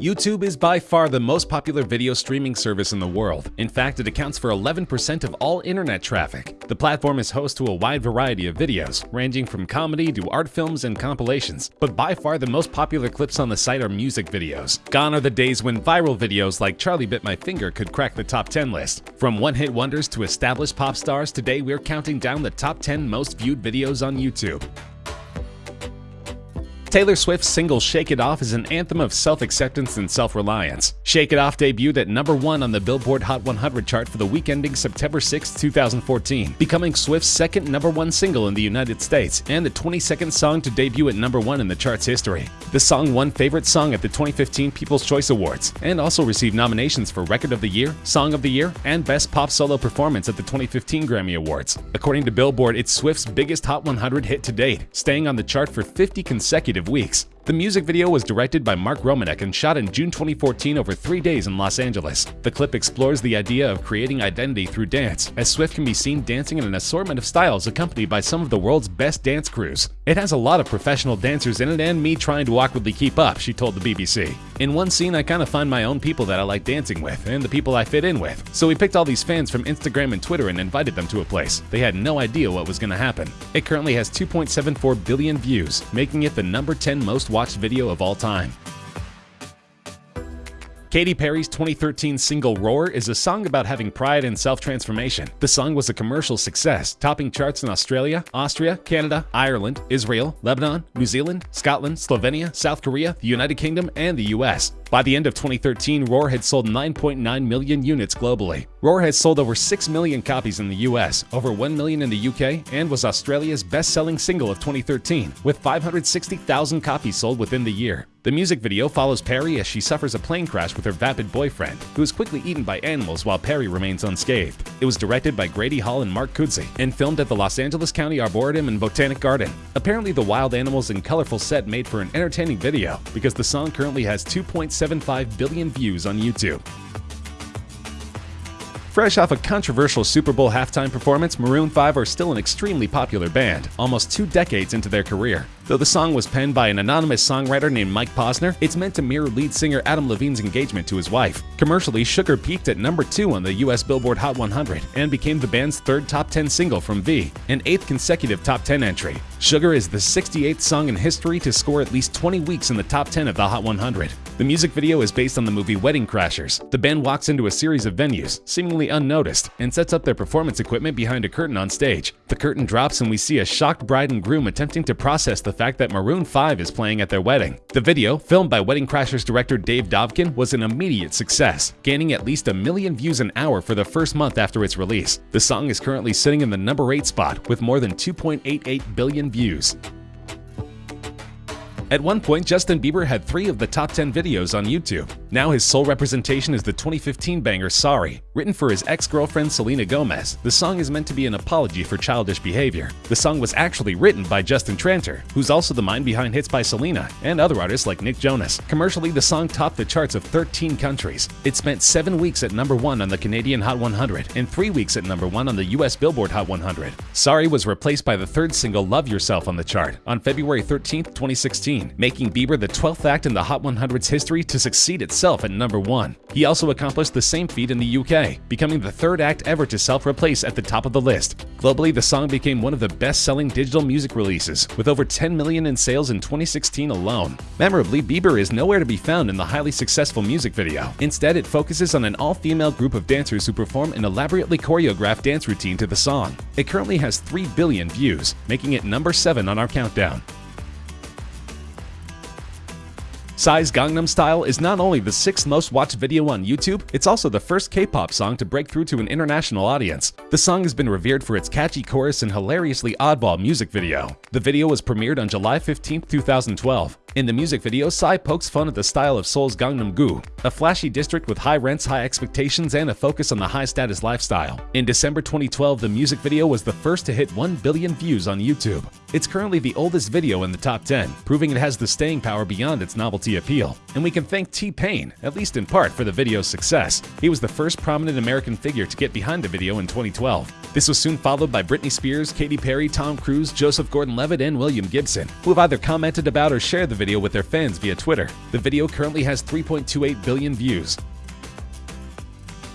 YouTube is by far the most popular video streaming service in the world. In fact, it accounts for 11% of all internet traffic. The platform is host to a wide variety of videos, ranging from comedy to art films and compilations, but by far the most popular clips on the site are music videos. Gone are the days when viral videos like Charlie Bit My Finger could crack the top 10 list. From one-hit wonders to established pop stars, today we're counting down the top 10 most viewed videos on YouTube. Taylor Swift's single Shake It Off is an anthem of self-acceptance and self-reliance. Shake It Off debuted at number 1 on the Billboard Hot 100 chart for the week ending September 6, 2014, becoming Swift's second number 1 single in the United States and the 22nd song to debut at number 1 in the chart's history. The song won Favorite Song at the 2015 People's Choice Awards and also received nominations for Record of the Year, Song of the Year, and Best Pop Solo Performance at the 2015 Grammy Awards. According to Billboard, it's Swift's biggest Hot 100 hit to date, staying on the chart for 50 consecutive weeks. The music video was directed by Mark Romanek and shot in June 2014 over three days in Los Angeles. The clip explores the idea of creating identity through dance, as Swift can be seen dancing in an assortment of styles accompanied by some of the world's best dance crews. It has a lot of professional dancers in it and me trying to awkwardly keep up, she told the BBC. In one scene, I kind of find my own people that I like dancing with, and the people I fit in with. So we picked all these fans from Instagram and Twitter and invited them to a place. They had no idea what was going to happen. It currently has 2.74 billion views, making it the number 10 most watched video of all time. Katy Perry's 2013 single Roar is a song about having pride and self-transformation. The song was a commercial success, topping charts in Australia, Austria, Canada, Ireland, Israel, Lebanon, New Zealand, Scotland, Slovenia, South Korea, the United Kingdom, and the US. By the end of 2013, Roar had sold 9.9 million units globally. Roar has sold over 6 million copies in the US, over 1 million in the UK, and was Australia's best-selling single of 2013, with 560,000 copies sold within the year. The music video follows Perry as she suffers a plane crash with her vapid boyfriend, who is quickly eaten by animals while Perry remains unscathed. It was directed by Grady Hall and Mark Kudsi and filmed at the Los Angeles County Arboretum and Botanic Garden. Apparently, the wild animals and colorful set made for an entertaining video because the song currently has 2.75 billion views on YouTube. Fresh off a controversial Super Bowl halftime performance, Maroon 5 are still an extremely popular band, almost two decades into their career. Though the song was penned by an anonymous songwriter named Mike Posner, it's meant to mirror lead singer Adam Levine's engagement to his wife. Commercially, Sugar peaked at number 2 on the US Billboard Hot 100 and became the band's third top 10 single from V, an eighth consecutive top 10 entry. Sugar is the 68th song in history to score at least 20 weeks in the top 10 of the Hot 100. The music video is based on the movie Wedding Crashers. The band walks into a series of venues, seemingly unnoticed, and sets up their performance equipment behind a curtain on stage. The curtain drops and we see a shocked bride and groom attempting to process the fact that Maroon 5 is playing at their wedding. The video, filmed by Wedding Crashers director Dave Dobkin, was an immediate success, gaining at least a million views an hour for the first month after its release. The song is currently sitting in the number 8 spot with more than 2.88 billion views. At one point, Justin Bieber had three of the top 10 videos on YouTube. Now his sole representation is the 2015 banger Sorry. Written for his ex-girlfriend Selena Gomez, the song is meant to be an apology for childish behavior. The song was actually written by Justin Tranter, who's also the mind behind hits by Selena and other artists like Nick Jonas. Commercially, the song topped the charts of 13 countries. It spent 7 weeks at number 1 on the Canadian Hot 100 and 3 weeks at number 1 on the US Billboard Hot 100. Sorry was replaced by the third single Love Yourself on the chart on February 13, 2016 making Bieber the 12th act in the Hot 100's history to succeed itself at number 1. He also accomplished the same feat in the UK, becoming the third act ever to self-replace at the top of the list. Globally, the song became one of the best-selling digital music releases, with over 10 million in sales in 2016 alone. Memorably, Bieber is nowhere to be found in the highly successful music video. Instead, it focuses on an all-female group of dancers who perform an elaborately choreographed dance routine to the song. It currently has 3 billion views, making it number 7 on our countdown. Psy's Gangnam Style is not only the sixth most watched video on YouTube, it's also the first K-pop song to break through to an international audience. The song has been revered for its catchy chorus and hilariously oddball music video. The video was premiered on July 15, 2012. In the music video, Psy pokes fun at the style of Seoul's Gangnam-gu, a flashy district with high rents, high expectations, and a focus on the high-status lifestyle. In December 2012, the music video was the first to hit 1 billion views on YouTube. It's currently the oldest video in the top 10, proving it has the staying power beyond its novelty appeal. And we can thank T-Pain, at least in part, for the video's success. He was the first prominent American figure to get behind the video in 2012. This was soon followed by Britney Spears, Katy Perry, Tom Cruise, Joseph Gordon-Levitt, and William Gibson, who have either commented about or shared the video with their fans via Twitter. The video currently has 3.28 billion views.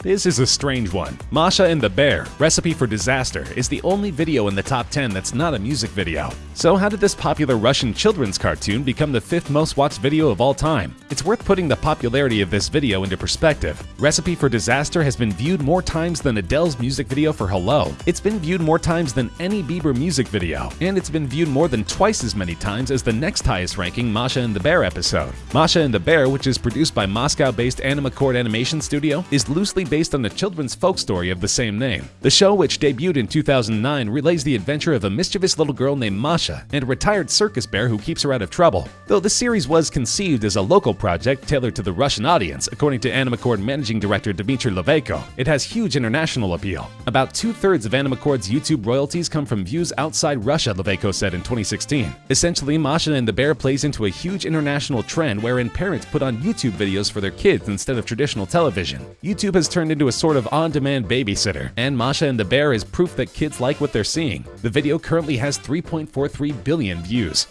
This is a strange one. Masha and the Bear, Recipe for Disaster, is the only video in the top 10 that's not a music video. So how did this popular Russian children's cartoon become the fifth most watched video of all time? It's worth putting the popularity of this video into perspective. Recipe for Disaster has been viewed more times than Adele's music video for Hello. It's been viewed more times than any Bieber music video, and it's been viewed more than twice as many times as the next highest ranking Masha and the Bear episode. Masha and the Bear, which is produced by Moscow-based Animaccord Animation Studio, is loosely based on the children's folk story of the same name. The show, which debuted in 2009, relays the adventure of a mischievous little girl named Masha and a retired circus bear who keeps her out of trouble. Though the series was conceived as a local project tailored to the Russian audience, according to Animaccord managing director Dmitry Loveyko, it has huge international appeal. About two-thirds of Animaccord's YouTube royalties come from views outside Russia, Loveyko said in 2016. Essentially, Masha and the Bear plays into a huge international trend wherein parents put on YouTube videos for their kids instead of traditional television. YouTube has turned into a sort of on-demand babysitter, and Masha and the Bear is proof that kids like what they're seeing. The video currently has 3.43 billion views.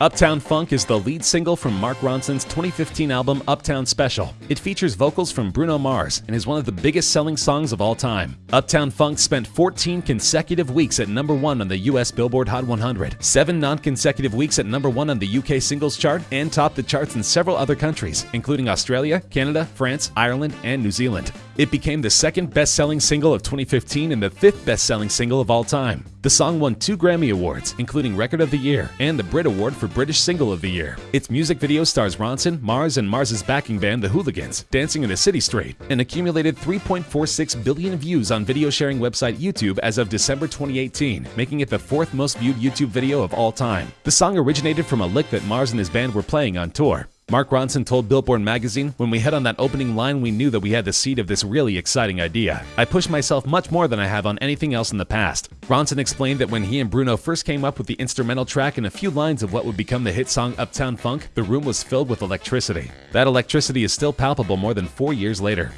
Uptown Funk is the lead single from Mark Ronson's 2015 album Uptown Special. It features vocals from Bruno Mars and is one of the biggest selling songs of all time. Uptown Funk spent 14 consecutive weeks at number 1 on the US Billboard Hot 100, 7 non-consecutive weeks at number 1 on the UK singles chart, and topped the charts in several other countries, including Australia, Canada, France, Ireland, and New Zealand. It became the second best-selling single of 2015 and the fifth best-selling single of all time. The song won two Grammy Awards, including Record of the Year and the Brit Award for British Single of the Year. Its music video stars Ronson, Mars, and Mars's backing band The Hooligans dancing in a city street and accumulated 3.46 billion views on video sharing website YouTube as of December 2018, making it the fourth most viewed YouTube video of all time. The song originated from a lick that Mars and his band were playing on tour. Mark Ronson told Billboard magazine, When we hit on that opening line, we knew that we had the seed of this really exciting idea. I pushed myself much more than I have on anything else in the past. Ronson explained that when he and Bruno first came up with the instrumental track and a few lines of what would become the hit song Uptown Funk, the room was filled with electricity. That electricity is still palpable more than four years later.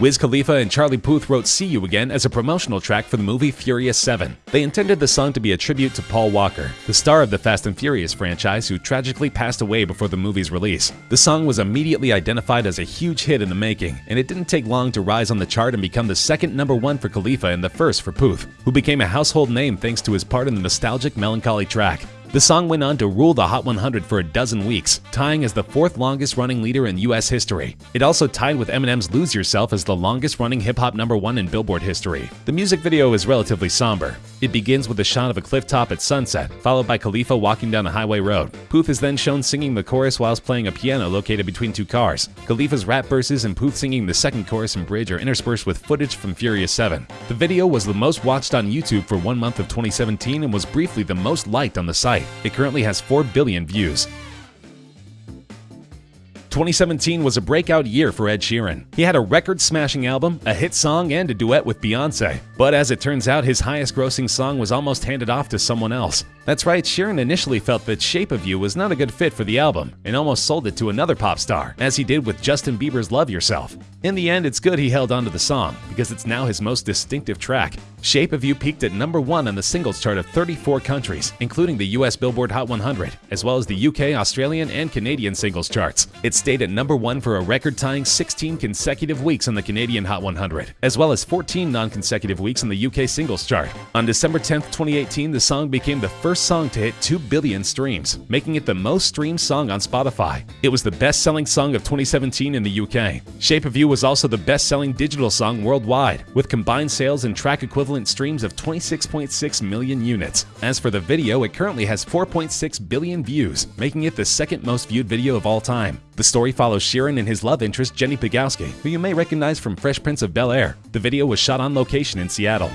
Wiz Khalifa and Charlie Puth wrote See You Again as a promotional track for the movie Furious 7. They intended the song to be a tribute to Paul Walker, the star of the Fast and Furious franchise who tragically passed away before the movie's release. The song was immediately identified as a huge hit in the making, and it didn't take long to rise on the chart and become the second number one for Khalifa and the first for Puth, who became a household name thanks to his part in the nostalgic melancholy track. The song went on to rule the Hot 100 for a dozen weeks, tying as the fourth longest running leader in US history. It also tied with Eminem's Lose Yourself as the longest running hip hop number one in Billboard history. The music video is relatively somber. It begins with a shot of a cliff top at sunset, followed by Khalifa walking down a highway road. Puth is then shown singing the chorus whilst playing a piano located between two cars. Khalifa's rap verses and Puth singing the second chorus and bridge are interspersed with footage from Furious 7. The video was the most watched on YouTube for one month of 2017 and was briefly the most liked on the site. It currently has 4 billion views. 2017 was a breakout year for Ed Sheeran. He had a record-smashing album, a hit song, and a duet with Beyonce. But as it turns out, his highest-grossing song was almost handed off to someone else. That's right, Sheeran initially felt that Shape of You was not a good fit for the album, and almost sold it to another pop star, as he did with Justin Bieber's Love Yourself. In the end, it's good he held onto the song, because it's now his most distinctive track. Shape of You peaked at number one on the singles chart of 34 countries, including the US Billboard Hot 100, as well as the UK, Australian, and Canadian singles charts. It stayed at number one for a record-tying 16 consecutive weeks on the Canadian Hot 100, as well as 14 non-consecutive weeks on the UK singles chart. On December 10, 2018, the song became the first song to hit 2 billion streams, making it the most streamed song on Spotify. It was the best-selling song of 2017 in the UK. Shape of You was also the best-selling digital song worldwide, with combined sales and track equivalent streams of 26.6 million units. As for the video, it currently has 4.6 billion views, making it the second most viewed video of all time. The story follows Sheeran and his love interest Jennie Pegouskie, who you may recognize from Fresh Prince of Bel-Air. The video was shot on location in Seattle.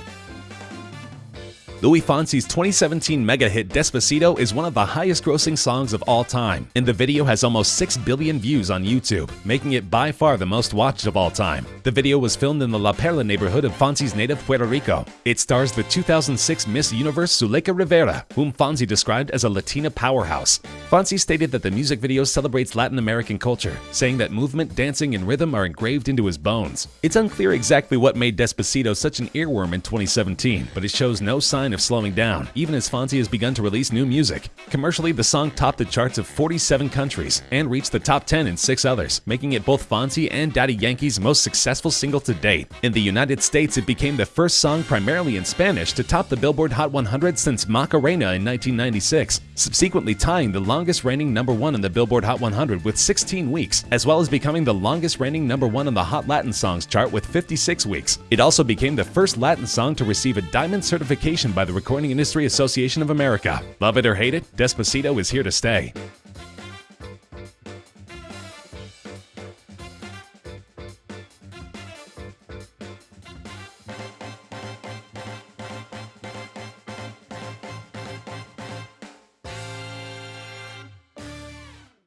Luis Fonsi's 2017 mega hit Despacito is one of the highest grossing songs of all time, and the video has almost 6 billion views on YouTube, making it by far the most watched of all time. The video was filmed in the La Perla neighborhood of Fonsi's native Puerto Rico. It stars the 2006 Miss Universe Zuleyka Rivera, whom Fonsi described as a Latina powerhouse. Fonsi stated that the music video celebrates Latin American culture, saying that movement, dancing, and rhythm are engraved into his bones. It's unclear exactly what made Despacito such an earworm in 2017, but it shows no sign of slowing down, even as Fonsi has begun to release new music. Commercially, the song topped the charts of 47 countries and reached the top 10 in six others, making it both Fonsi and Daddy Yankee's most successful single to date. In the United States, it became the first song primarily in Spanish to top the Billboard Hot 100 since Macarena in 1996, subsequently tying the longest reigning number one on the Billboard Hot 100 with 16 weeks, as well as becoming the longest reigning number one on the Hot Latin Songs chart with 56 weeks. It also became the first Latin song to receive a diamond certification by the Recording Industry Association of America. Love it or hate it, Despacito is here to stay.